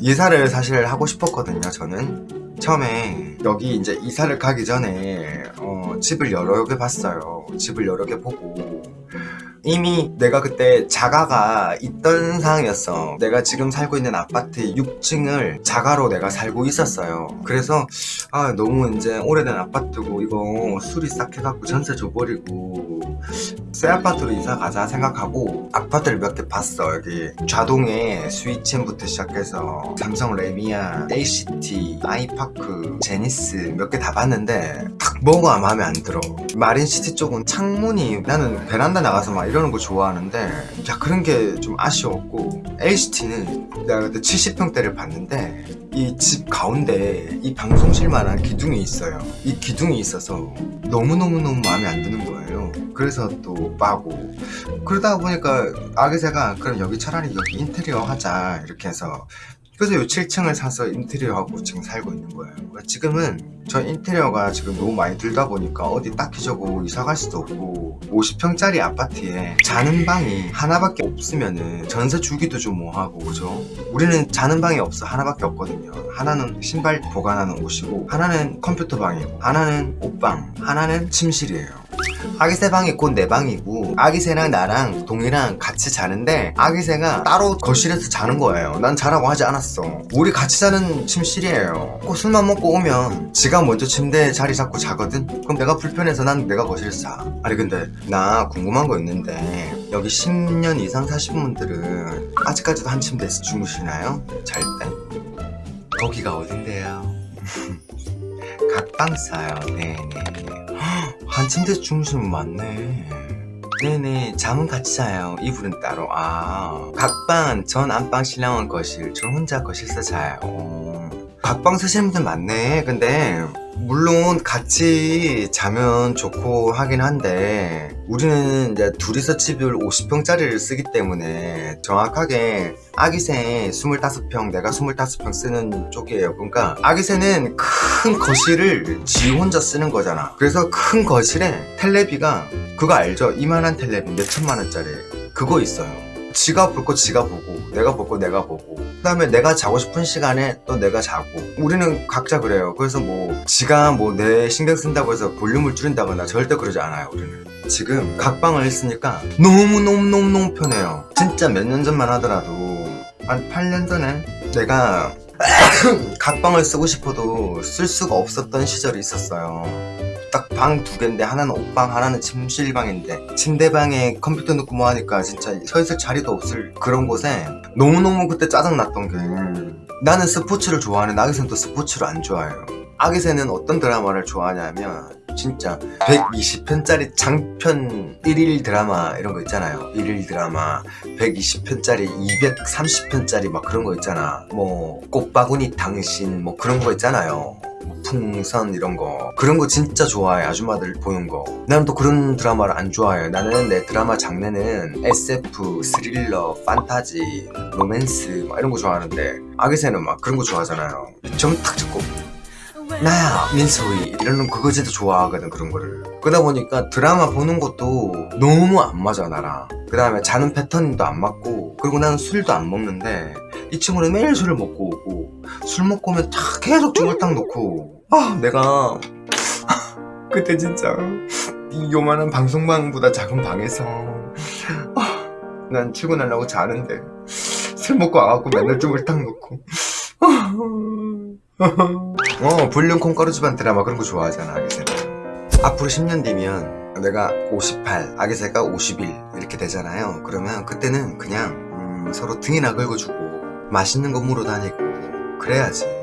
이사를 사실 하고 싶었거든요 저는. 처음에 여기 이제 이사를 가기 전에 어, 집을 여러 개 봤어요. 집을 여러 개 보고 이미 내가 그때 자가가 있던 상황이었어. 내가 지금 살고 있는 아파트 6층을 자가로 내가 살고 있었어요. 그래서 아 너무 이제 오래된 아파트고 이거 수리 싹 해갖고 전세 줘버리고 새 아파트로 이사 가자 생각하고 아파트를 몇 개 봤어. 여기 좌동에 스위첸부터 시작해서 삼성 레미아, ACT, 아이파크, 제니스 몇 개 다 봤는데 딱 뭐가 마음에 안 들어. 마린시티 쪽은 창문이 나는 베란다 나가서 막 이러는 거 좋아하는데 야 그런 게 좀 아쉬웠고 LCT는 내가 그때 70평대를 봤는데 이 집 가운데 이 방송실만한 기둥이 있어요. 이 기둥이 있어서 너무너무너무 마음에 안 드는 거예요. 그래서 또 빠고. 그러다 보니까 아기새가 그럼 여기 차라리 여기 인테리어 하자 이렇게 해서 그래서 요 7층을 사서 인테리어하고 지금 살고 있는 거예요. 그러니까 지금은 저 인테리어가 지금 너무 많이 들다 보니까 어디 딱히 저거 이사 갈 수도 없고 50평짜리 아파트에 자는 방이 하나밖에 없으면은 전세 주기도 좀 뭐하고 그죠? 우리는 자는 방이 없어. 하나밖에 없거든요. 하나는 신발 보관하는 옷이고 하나는 컴퓨터 방이고 하나는 옷방 하나는 침실이에요 아기새 방이 곧 내 방이고 아기새랑 나랑 동이랑 같이 자는데 아기새가 따로 거실에서 자는 거예요. 난 자라고 하지 않았어. 우리 같이 자는 침실이에요. 꼭 술만 먹고 오면 지가 먼저 침대에 자리 잡고 자거든? 그럼 내가 불편해서 난 내가 거실에서 자. 아니 근데 나 궁금한 거 있는데 여기 10년 이상 사신 분들은 아직까지도 한 침대에서 주무시나요? 잘 때? 거기가 어딘데요? 각방 싸요. 네네 한 침대 주무시면 맞네. 네네 잠은 같이 자요. 이불은 따로. 아 각방 전 안방 신랑은 거실 저 혼자 거실에서 자요. 어. 각방 쓰시는 분들 많네. 근데 물론 같이 자면 좋고 하긴 한데 우리는 이제 둘이서 집을 50평짜리를 쓰기 때문에 정확하게 아기새 25평 내가 25평 쓰는 쪽이에요. 그러니까 아기새는 큰 거실을 지 혼자 쓰는 거잖아. 그래서 큰 거실에 텔레비가 그거 알죠? 이만한 텔레비 몇천만 원짜리. 그거 있어요 지가 볼 거 지가 보고 내가 볼 거 내가 보고. 그 다음에 내가 자고 싶은 시간에 또 내가 자고. 우리는 각자 그래요. 그래서 뭐 지가 뭐 내 신경 쓴다고 해서 볼륨을 줄인다거나 절대 그러지 않아요 우리는. 지금 각방을 했으니까 너무너무너무너무 편해요. 진짜 몇 년 전만 하더라도 한 8년 전에 내가 각방을 쓰고 싶어도 쓸 수가 없었던 시절이 있었어요 딱 방 두 개인데 하나는 옷방 하나는 침실방인데 침대방에 컴퓨터 넣고 뭐 하니까 진짜 서 있을 자리도 없을 그런 곳에 너무너무 그때 짜증났던 게 나는 스포츠를 좋아하는데 아기새는 또 스포츠를 안 좋아해요. 아기새는 어떤 드라마를 좋아하냐면 진짜 120편짜리 장편 1일 드라마 이런 거 있잖아요. 1일 드라마 120편짜리 230편짜리 막 그런 거 있잖아. 뭐 꽃바구니 당신 뭐 그런 거 있잖아요. 뭐 풍선 이런 거. 그런 거 진짜 좋아해 아줌마들 보는 거. 나는 또 그런 드라마를 안 좋아해 나는 내 드라마 장르는 SF, 스릴러, 판타지, 로맨스 막 이런 거 좋아하는데 아기새는 막 그런 거 좋아하잖아요. 점탁 잡고 나야 민소희 이런 그거 진짜 좋아하거든 그런 거를. 그러다 보니까 드라마 보는 것도 너무 안 맞아 나랑. 그 다음에 자는 패턴도 안 맞고 그리고 나는 술도 안 먹는데 이 친구는 매일 술을 먹고 오고 술 먹고 오면 다 계속 중얼딱 놓고. 아 내가 그때 진짜 이 요만한 방송방보다 작은 방에서 아, 난 출근하려고 자는데 술 먹고 와갖고 맨날 중얼딱 놓고. 어 볼륨 콩가루 집안 드라마 그런 거 좋아하잖아 아기새는 앞으로 10년 뒤면 내가 58 아기새가 51 이렇게 되잖아요. 그러면 그때는 그냥 음, 서로 등이나 긁어주고 맛있는 거 물어 다니고 그래야지